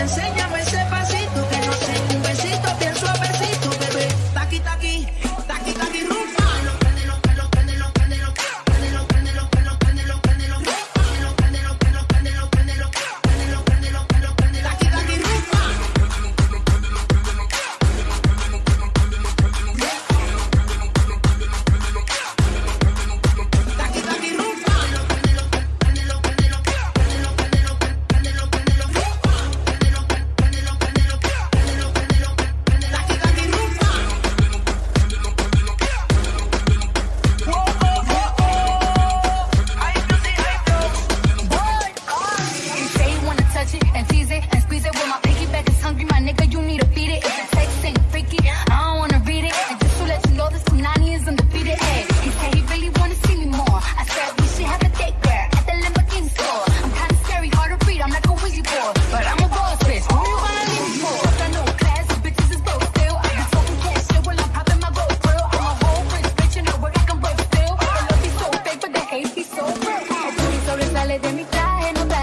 enséñame sale de mi traje,